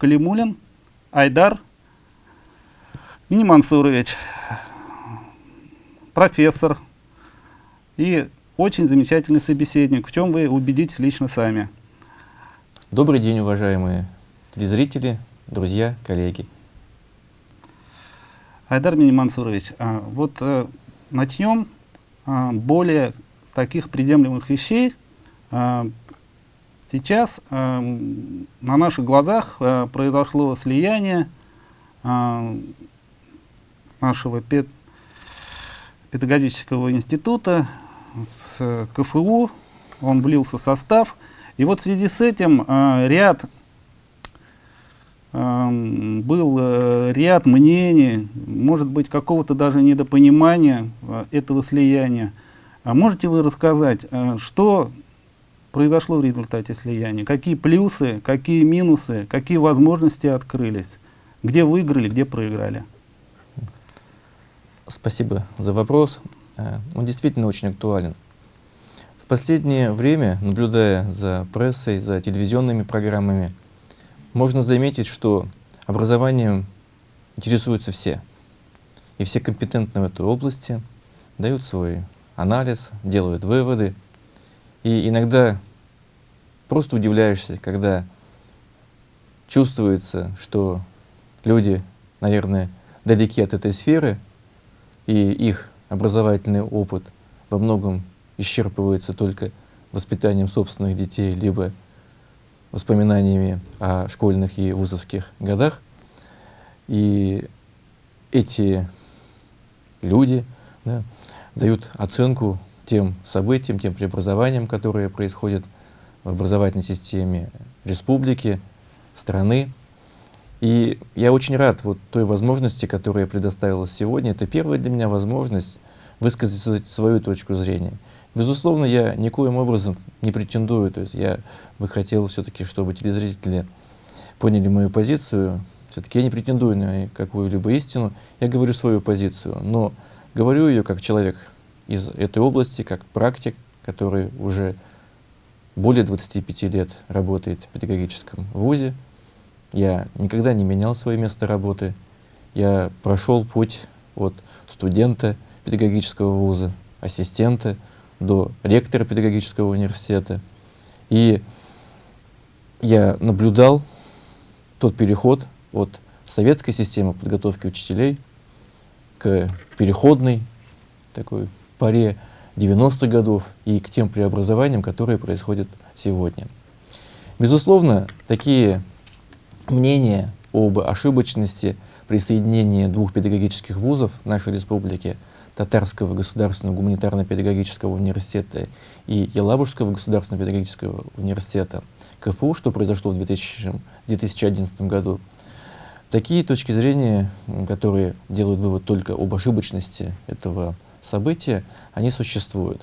Калимулин Айдар Минимансурович, профессор и очень замечательный собеседник, в чем вы убедитесь лично сами. Добрый день, уважаемые телезрители, друзья, коллеги. Айдар Минимансурович, а, вот а, начнем а, более таких приемлемых вещей. Сейчас а, на наших глазах а, произошло слияние а, нашего пед педагогического института с КФУ, он влился в состав. И вот в связи с этим э, ряд э, был э, ряд мнений, может быть, какого-то даже недопонимания э, этого слияния. А можете вы рассказать, э, что произошло в результате слияния? Какие плюсы, какие минусы, какие возможности открылись? Где выиграли, где проиграли? Спасибо за вопрос. Э, он действительно очень актуален. В последнее время, наблюдая за прессой, за телевизионными программами, можно заметить, что образованием интересуются все. И все компетентны в этой области, дают свой анализ, делают выводы. И иногда просто удивляешься, когда чувствуется, что люди, наверное, далеки от этой сферы, и их образовательный опыт во многом исчерпывается только воспитанием собственных детей, либо воспоминаниями о школьных и вузовских годах. И эти люди да, дают оценку тем событиям, тем преобразованиям, которые происходят в образовательной системе республики, страны. И я очень рад вот той возможности, которая предоставилась сегодня. Это первая для меня возможность высказать свою точку зрения. Безусловно, я никоим образом не претендую, то есть я бы хотел все-таки, чтобы телезрители поняли мою позицию. Все-таки я не претендую на какую-либо истину, я говорю свою позицию, но говорю ее как человек из этой области, как практик, который уже более 25 лет работает в педагогическом вузе, я никогда не менял свое место работы. Я прошел путь от студента педагогического вуза, ассистента, до ректора педагогического университета. И я наблюдал тот переход от советской системы подготовки учителей к переходной такой паре 90-х годов и к тем преобразованиям, которые происходят сегодня. Безусловно, такие мнение об ошибочности присоединения двух педагогических вузов нашей республики, Татарского государственного гуманитарно-педагогического университета и Елабужского государственного педагогического университета КФУ, что произошло в 2000, 2011 году. Такие точки зрения, которые делают вывод только об ошибочности этого события, они существуют.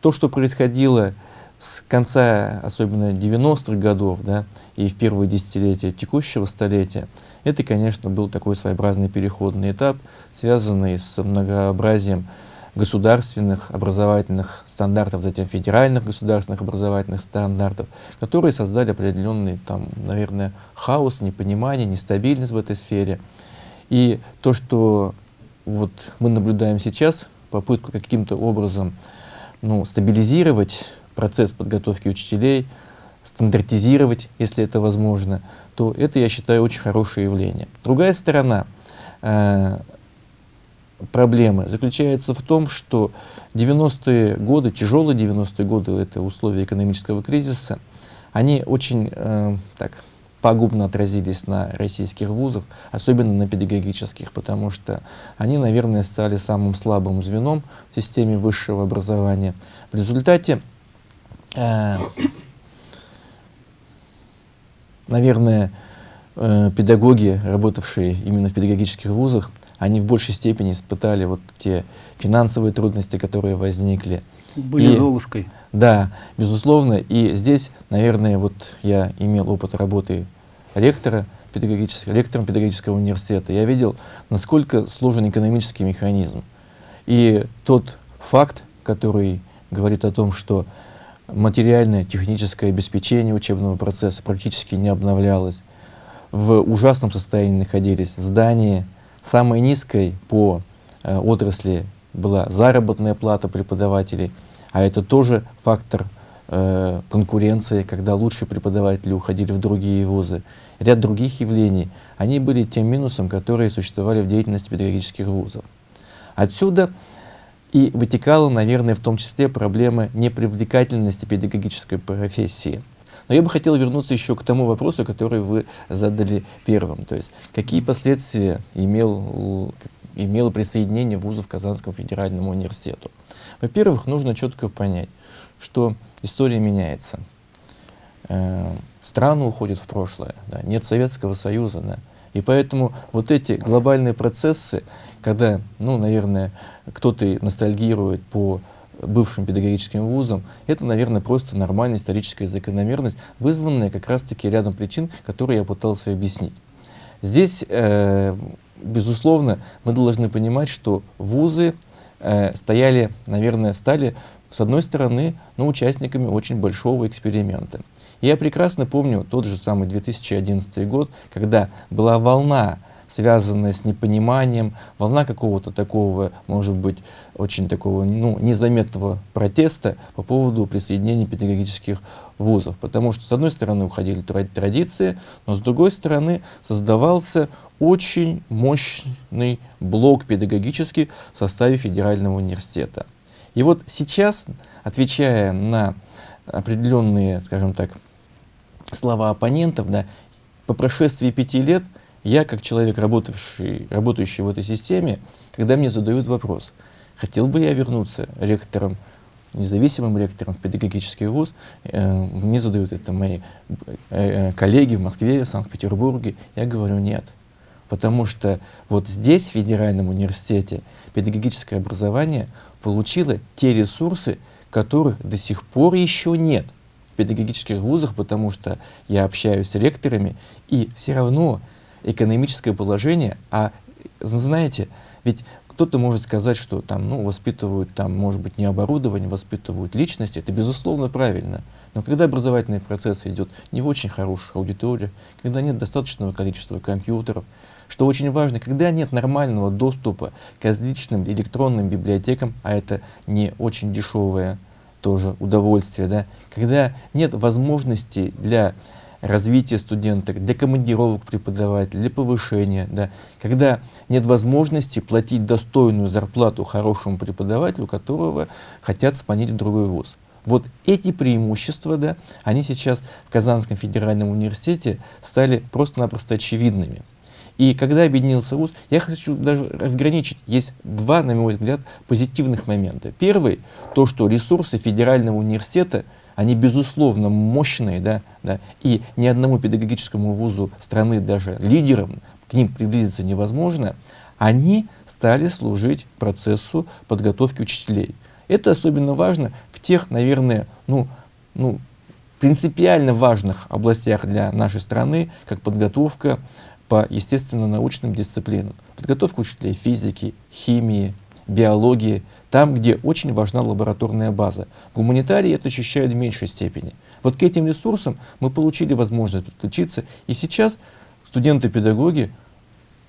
То, что происходило с конца, особенно 90-х годов, да, и в первые десятилетия текущего столетия, это, конечно, был такой своеобразный переходный этап, связанный с многообразием государственных образовательных стандартов, затем федеральных государственных образовательных стандартов, которые создали определенный, там, наверное, хаос, непонимание, нестабильность в этой сфере. И то, что вот мы наблюдаем сейчас, попытку каким-то образом ну, стабилизировать процесс подготовки учителей, стандартизировать, если это возможно, то это, я считаю, очень хорошее явление. Другая сторона э, проблемы заключается в том, что 90-е годы, тяжелые 90-е годы, это условия экономического кризиса, они очень э, так, пагубно отразились на российских вузах, особенно на педагогических, потому что они, наверное, стали самым слабым звеном в системе высшего образования. В результате Э, наверное, э, педагоги, работавшие именно в педагогических вузах, они в большей степени испытали вот те финансовые трудности, которые возникли. Были и, золушкой. Да, безусловно. И здесь, наверное, вот я имел опыт работы ректора, педагогического, ректором педагогического университета. Я видел, насколько сложен экономический механизм. И тот факт, который говорит о том, что материальное, техническое обеспечение учебного процесса практически не обновлялось. в ужасном состоянии находились здания. Самой низкой по э, отрасли была заработная плата преподавателей, а это тоже фактор э, конкуренции, когда лучшие преподаватели уходили в другие вузы. Ряд других явлений, они были тем минусом, которые существовали в деятельности педагогических вузов. Отсюда и вытекала, наверное, в том числе проблема непривлекательности педагогической профессии. Но я бы хотел вернуться еще к тому вопросу, который вы задали первым. То есть, какие последствия имел, имело присоединение вузов к Казанскому федеральному университету? Во-первых, нужно четко понять, что история меняется. Э, страны уходят в прошлое, да, нет Советского Союза, да, и поэтому вот эти глобальные процессы, когда, ну, наверное, кто-то ностальгирует по бывшим педагогическим вузам, это, наверное, просто нормальная историческая закономерность, вызванная как раз-таки рядом причин, которые я пытался объяснить. Здесь, э, безусловно, мы должны понимать, что вузы э, стояли, наверное, стали, с одной стороны, ну, участниками очень большого эксперимента. Я прекрасно помню тот же самый 2011 год, когда была волна, связанная с непониманием, волна какого-то такого, может быть, очень такого ну, незаметного протеста по поводу присоединения педагогических вузов. Потому что, с одной стороны, уходили традиции, но с другой стороны, создавался очень мощный блок педагогический в составе Федерального университета. И вот сейчас, отвечая на определенные, скажем так, слова оппонентов, да, по прошествии пяти лет я, как человек, работавший, работающий в этой системе, когда мне задают вопрос, хотел бы я вернуться ректором, независимым ректором в педагогический вуз, э, мне задают это мои э, коллеги в Москве, в Санкт-Петербурге, я говорю нет. Потому что вот здесь, в Федеральном университете, педагогическое образование получило те ресурсы, которых до сих пор еще нет педагогических вузах, потому что я общаюсь с ректорами, и все равно экономическое положение, а знаете, ведь кто-то может сказать, что там, ну, воспитывают, там, может быть, не оборудование, воспитывают личности, это безусловно правильно. Но когда образовательный процесс идет не в очень хороших аудиториях, когда нет достаточного количества компьютеров, что очень важно, когда нет нормального доступа к различным электронным библиотекам, а это не очень дешевое тоже удовольствие, да, когда нет возможности для развития студента, для командировок преподавателя, для повышения, да, когда нет возможности платить достойную зарплату хорошему преподавателю, которого хотят сманить в другой вуз. Вот эти преимущества, да, они сейчас в Казанском федеральном университете стали просто-напросто очевидными. И когда объединился ВУЗ, я хочу даже разграничить. Есть два, на мой взгляд, позитивных момента. Первый, то, что ресурсы федерального университета, они безусловно мощные, да, да, и ни одному педагогическому вузу страны, даже лидерам, к ним приблизиться невозможно, они стали служить процессу подготовки учителей. Это особенно важно в тех, наверное, ну, ну, принципиально важных областях для нашей страны, как подготовка по естественно-научным дисциплинам. Подготовка учителей физики, химии, биологии, там, где очень важна лабораторная база. Гуманитарии это ощущают в меньшей степени. Вот к этим ресурсам мы получили возможность подключиться, и сейчас студенты-педагоги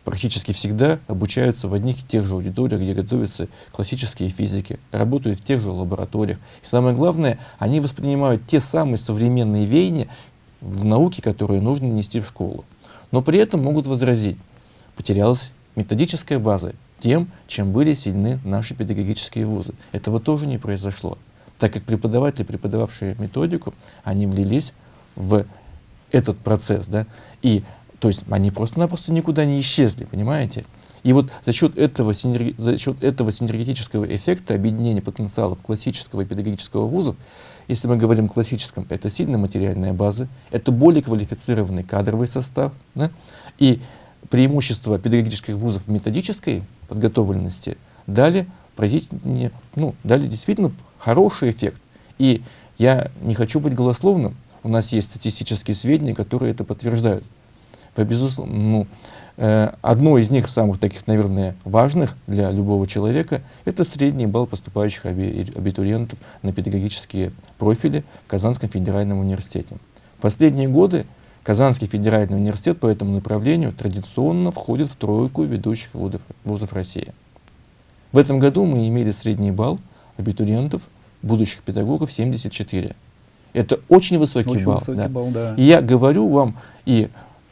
практически всегда обучаются в одних и тех же аудиториях, где готовятся классические физики, работают в тех же лабораториях. И самое главное, они воспринимают те самые современные веяния в науке, которые нужно нести в школу но при этом могут возразить, потерялась методическая база тем, чем были сильны наши педагогические вузы. Этого тоже не произошло, так как преподаватели, преподававшие методику, они влились в этот процесс, да, и то есть они просто-напросто никуда не исчезли, понимаете? И вот за счет этого, за счет этого синергетического эффекта объединения потенциалов классического и педагогического вузов если мы говорим о классическом, это сильная материальная база, это более квалифицированный кадровый состав. Да? И преимущества педагогических вузов в методической подготовленности дали, ну, дали действительно хороший эффект. И я не хочу быть голословным, у нас есть статистические сведения, которые это подтверждают. Вы, безусловно, ну, Э, одно из них, самых таких, наверное, важных для любого человека, это средний балл поступающих абитуриентов на педагогические профили в Казанском федеральном университете. В последние годы Казанский федеральный университет по этому направлению традиционно входит в тройку ведущих вузов, России. В этом году мы имели средний балл абитуриентов, будущих педагогов 74. Это очень высокий Очень балл. высокий да. балл, да. И я говорю вам, и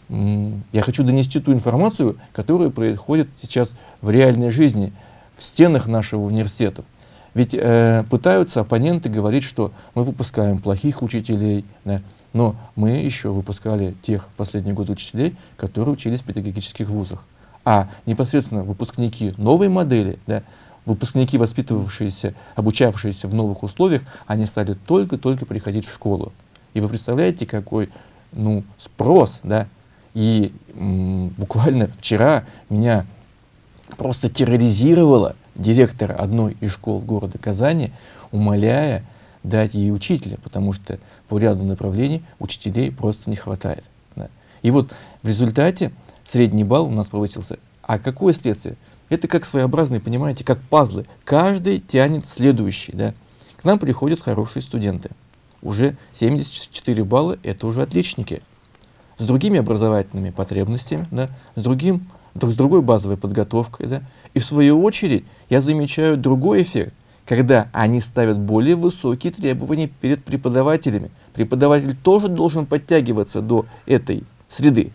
я хочу донести ту информацию, которая происходит сейчас в реальной жизни, в стенах нашего университета. Ведь э, пытаются оппоненты говорить, что мы выпускаем плохих учителей, да, но мы еще выпускали тех последние годы учителей, которые учились в педагогических вузах. А непосредственно выпускники новой модели, да, выпускники, воспитывавшиеся, обучавшиеся в новых условиях, они стали только-только приходить в школу. И вы представляете, какой ну, спрос, да? И буквально вчера меня просто терроризировала директор одной из школ города Казани, умоляя дать ей учителя, потому что по ряду направлений учителей просто не хватает. да. И вот в результате средний балл у нас повысился. А какое следствие? Это как своеобразные, понимаете, как пазлы. Каждый тянет следующий. Да? К нам приходят хорошие студенты. Уже 74 балла – это уже отличники. С другими образовательными потребностями, да? с, другим, друг- с другой базовой подготовкой. Да? И в свою очередь я замечаю другой эффект, когда они ставят более высокие требования перед преподавателями. Преподаватель тоже должен подтягиваться до этой среды.